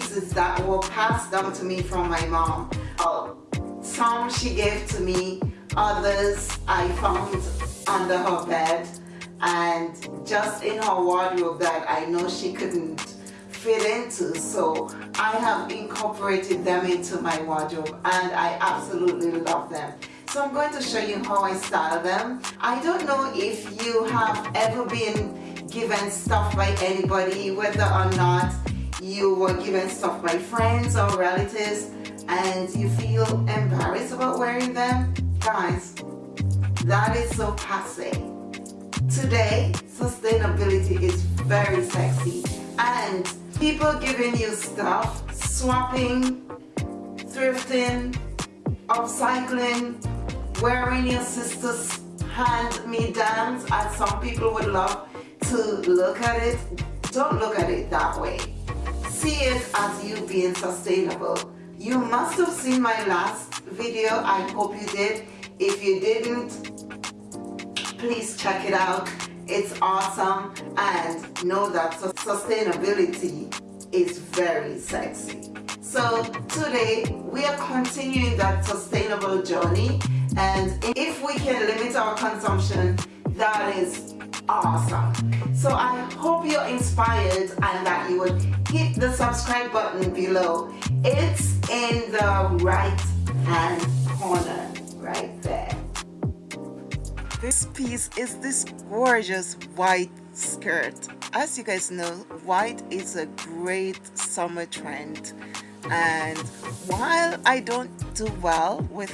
pieces that were passed down to me from my mom. Some she gave to me, others I found under her bed. And just in her wardrobe that I know she couldn't fit into. So I have incorporated them into my wardrobe and I absolutely love them. So I'm going to show you how I style them. I don't know if you have ever been given stuff by anybody whether or not you were given stuff by friends or relatives and you feel embarrassed about wearing them? Guys that is so passe. Today sustainability is very sexy and people giving you stuff swapping thrifting upcycling wearing your sister's hand-me-downs as some people would love to look at it don't look at it that way see it as you being sustainable. You must have seen my last video. I hope you did. If you didn't please check it out. It's awesome. And know that sustainability is very sexy. So today we are continuing that sustainable journey. And if we can limit our consumption that is awesome. So I hope you're inspired and that you would hit the subscribe button below. It's in the right hand corner right there. This piece is this gorgeous white skirt. As you guys know white is a great summer trend. And while I don't do well with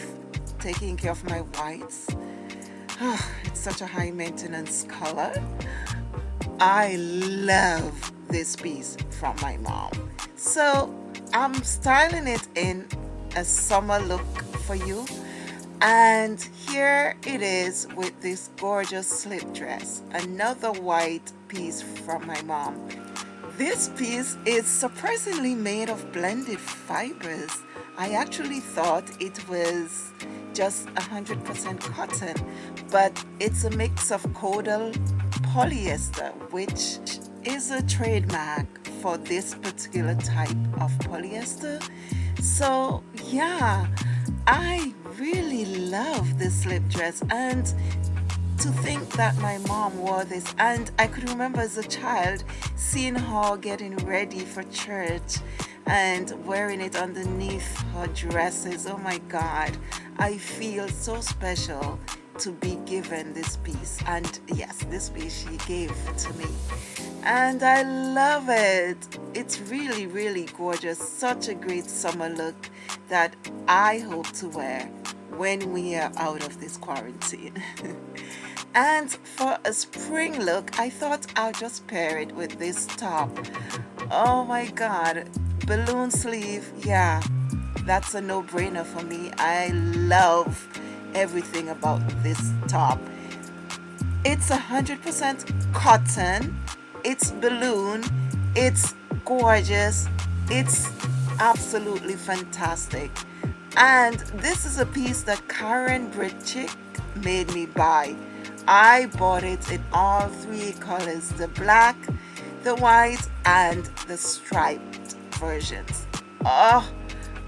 taking care of my whites it's such a high maintenance color. I love this piece from my mom. So I'm styling it in a summer look for you. And here it is with this gorgeous slip dress another white piece from my mom. This piece is surprisingly made of blended fibers. I actually thought it was just 100% cotton but it's a mix of Kodel polyester which is a trademark for this particular type of polyester. So yeah I really love this slip dress. And to think that my mom wore this and I could remember as a child seeing her getting ready for church and wearing it underneath her dresses. Oh my god I feel so special to be given this piece. And yes this piece she gave to me and I love it. It's really really gorgeous. Such a great summer look that I hope to wear when we are out of this quarantine. And for a spring look I thought I'll just pair it with this top. Oh my god. Balloon sleeve. Yeah that's a no-brainer for me. I love everything about this top. It's a hundred percent cotton it's balloon. It's gorgeous. It's absolutely fantastic. And this is a piece that Karen Britchick made me buy. I bought it in all three colors the black the white and the striped versions. Oh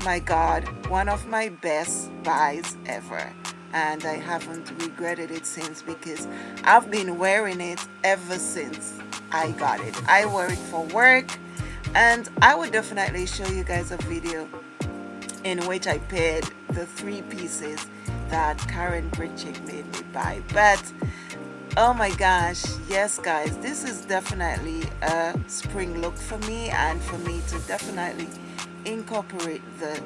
my god one of my best buys ever and I haven't regretted it since because I've been wearing it ever since I got it. I wear it for work and I would definitely show you guys a video in which I paired the three pieces that Karen Britchick made me buy. But oh my gosh yes guys this is definitely a spring look for me and for me to definitely incorporate the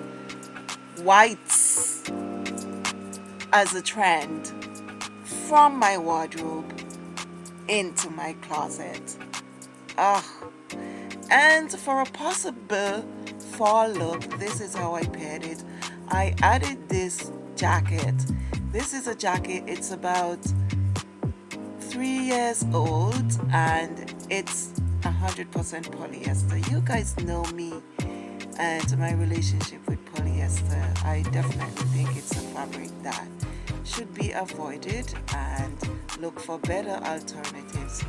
whites as a trend from my wardrobe into my closet. Oh and for a possible fall look this is how I paired it. I added this jacket. This is a jacket it's about three years old and it's 100% polyester. You guys know me and my relationship with polyester. I definitely think it's a fabric that should be avoided and look for better alternatives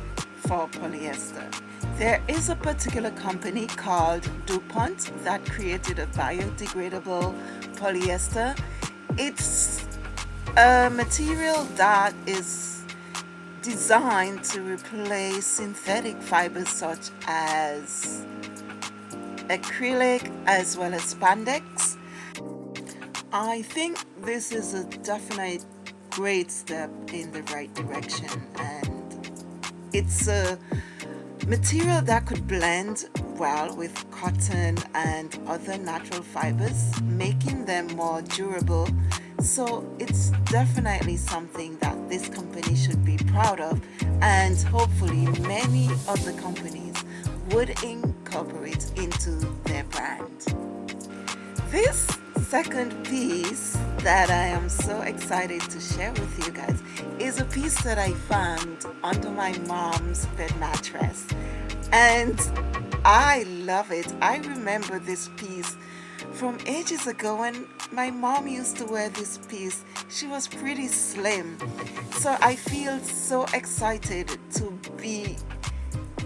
for polyester. There is a particular company called DuPont that created a biodegradable polyester. It's a material that is designed to replace synthetic fibers such as acrylic as well as spandex. I think this is a definite great step in the right direction and it's a material that could blend well with cotton and other natural fibers making them more durable so it's definitely something that this company should be proud of and hopefully many other companies would incorporate into their brand. This second piece that I am so excited to share with you guys is a piece that I found under my mom's bed mattress. And I love it. I remember this piece from ages ago when my mom used to wear this piece. She was pretty slim. So I feel so excited to be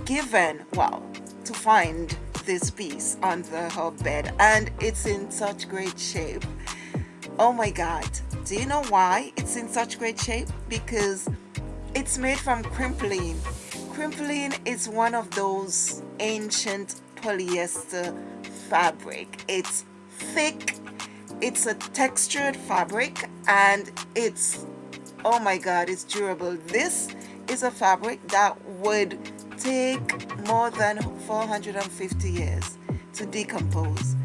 given well to find this piece under her bed and it's in such great shape. Oh my god. Do you know why it's in such great shape? Because it's made from Crimplene Crimplene is one of those ancient polyester fabric. It's thick it's a textured fabric and it's oh my god it's durable. This is a fabric that would take more than 450 years to decompose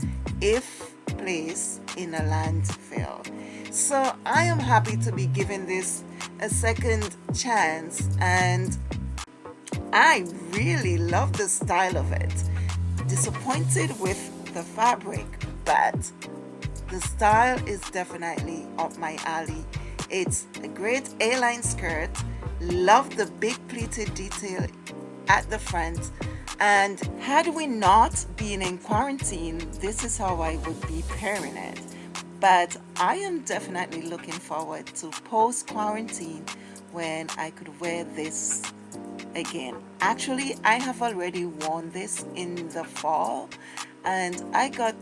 if placed in a landfill. So I am happy to be giving this a second chance and I really love the style of it. Disappointed with the fabric but the style is definitely up my alley. It's a great a-line skirt love the big pleated detail at the front and had we not been in quarantine this is how I would be pairing it but I am definitely looking forward to post quarantine when I could wear this again actually I have already worn this in the fall and I got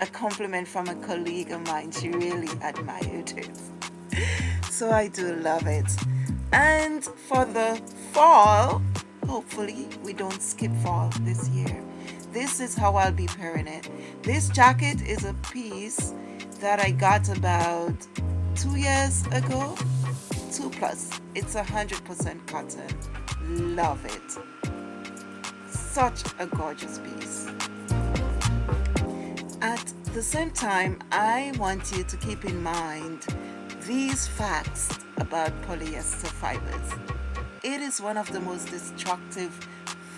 a compliment from a colleague of mine. She really admired it. So I do love it. And for the fall, hopefully we don't skip fall this year. This is how I'll be pairing it. This jacket is a piece that I got about two years ago. Two plus. It's a hundred percent cotton. Love it. Such a gorgeous piece. At the same time, I want you to keep in mind these facts about polyester fibers. It is one of the most destructive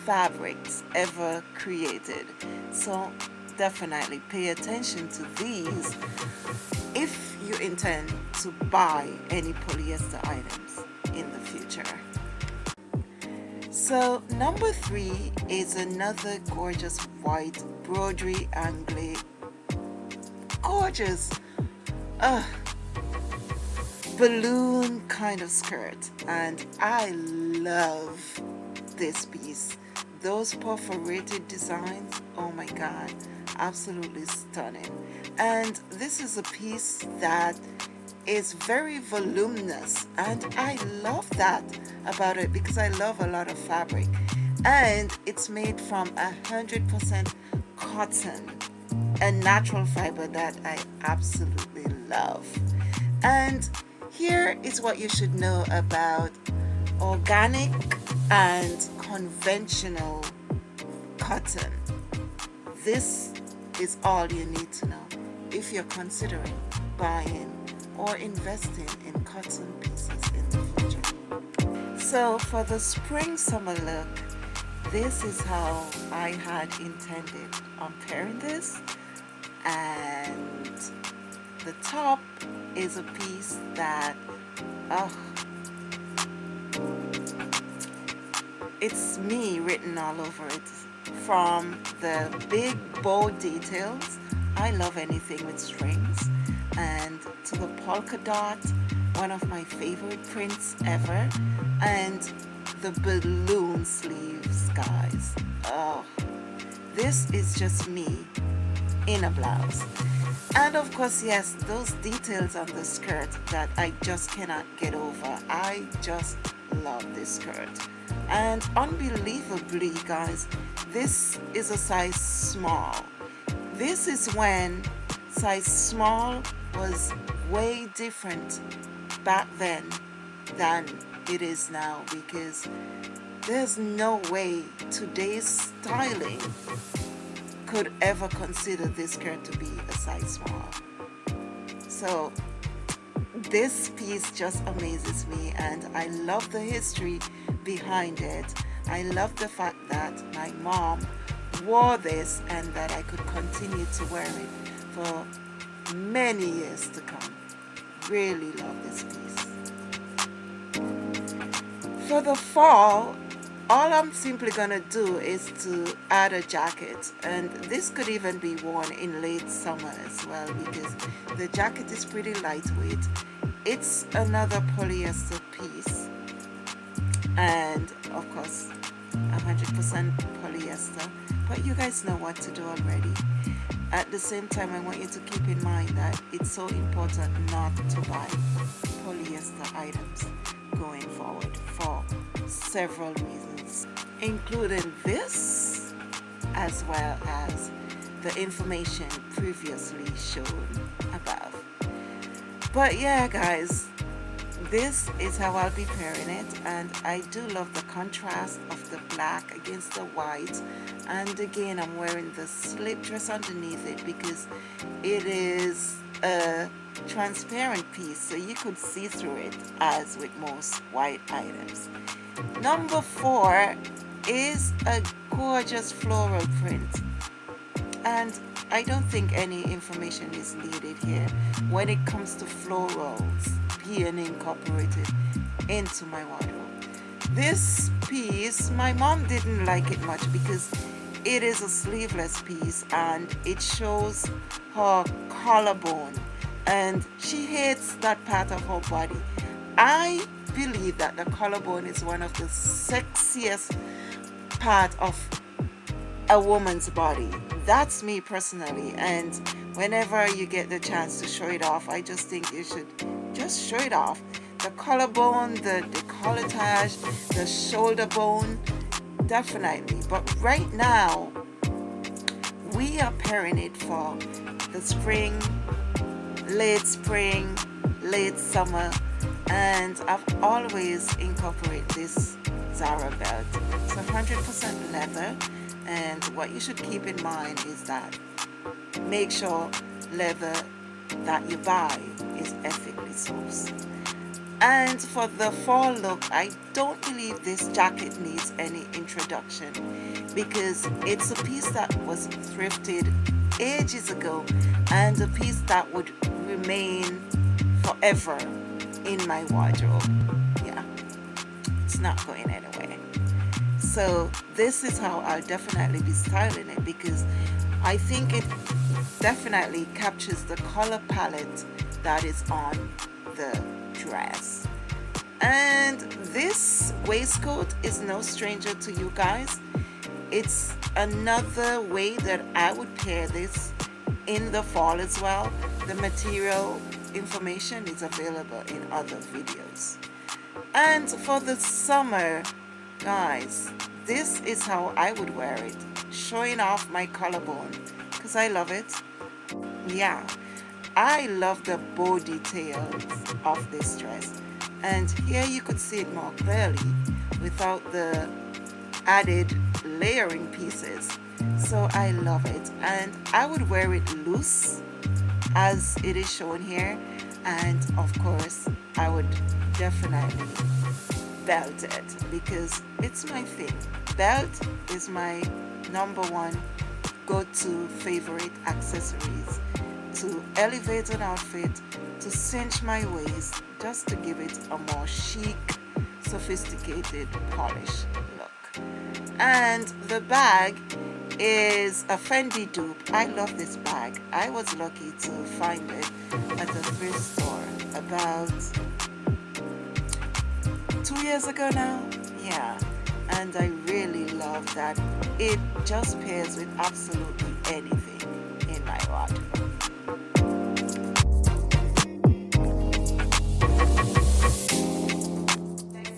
fabrics ever created. So definitely pay attention to these if you intend to buy any polyester items in the future. So number three is another gorgeous white broderie anglais gorgeous uh, balloon kind of skirt and I love this piece. Those perforated designs oh my god absolutely stunning. And this is a piece that is very voluminous and I love that about it because I love a lot of fabric. And it's made from a hundred percent cotton a natural fiber that I absolutely love. And here is what you should know about organic and conventional cotton. This is all you need to know if you're considering buying or investing in cotton pieces in the future. So for the spring summer look, this is how I had intended on pairing this and the top is a piece that oh it's me written all over it. From the big bold details I love anything with strings. And to the polka dot one of my favorite prints ever. And the balloon sleeves guys oh this is just me in a blouse and of course yes those details on the skirt that I just cannot get over. I just love this skirt. And unbelievably guys this is a size small. This is when size small was way different back then than it is now because there's no way today's styling could ever consider this skirt to be a size small. So this piece just amazes me and I love the history behind it. I love the fact that my mom wore this and that I could continue to wear it for many years to come. Really love this piece. For the fall all I'm simply gonna do is to add a jacket and this could even be worn in late summer as well because the jacket is pretty lightweight. It's another polyester piece and of course 100% polyester but you guys know what to do already. At the same time I want you to keep in mind that it's so important not to buy polyester items going forward for several reasons including this as well as the information previously shown above. But yeah guys this is how I'll be pairing it and I do love the contrast of the black against the white. And again I'm wearing the slip dress underneath it because it is a transparent piece so you could see through it as with most white items number four is a gorgeous floral print and I don't think any information is needed here when it comes to florals being incorporated into my wardrobe. This piece, my mom didn't like it much because it is a sleeveless piece and it shows her collarbone and she hates that part of her body. I believe that the collarbone is one of the sexiest part of a woman's body. That's me personally and whenever you get the chance to show it off I just think you should just show it off. The collarbone the decolletage the shoulder bone definitely. But right now we are pairing it for the spring late spring late summer and I've always incorporated this Zara belt. It's 100% leather. And what you should keep in mind is that make sure leather that you buy is ethically sourced. And for the fall look I don't believe this jacket needs any introduction because it's a piece that was thrifted ages ago and a piece that would remain forever in my wardrobe. Yeah. It's not going anywhere. So this is how I'll definitely be styling it because I think it definitely captures the color palette that is on the dress. And this waistcoat is no stranger to you guys. It's another way that I would pair this in the fall as well. The material information is available in other videos. And for the summer guys this is how I would wear it showing off my collarbone because I love it. Yeah I love the bow details of this dress. And here you could see it more clearly without the added layering pieces. So I love it. And I would wear it loose as it is shown here. And of course I would definitely belt it because it's my thing. Belt is my number one go-to favorite accessories to elevate an outfit to cinch my waist just to give it a more chic sophisticated polished look. And the bag is a Fendi dupe. I love this bag. I was lucky to find it at the thrift store about two years ago now. Yeah and I really love that. It just pairs with absolutely anything in my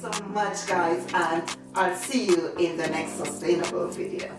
so much guys and I'll see you in the next sustainable video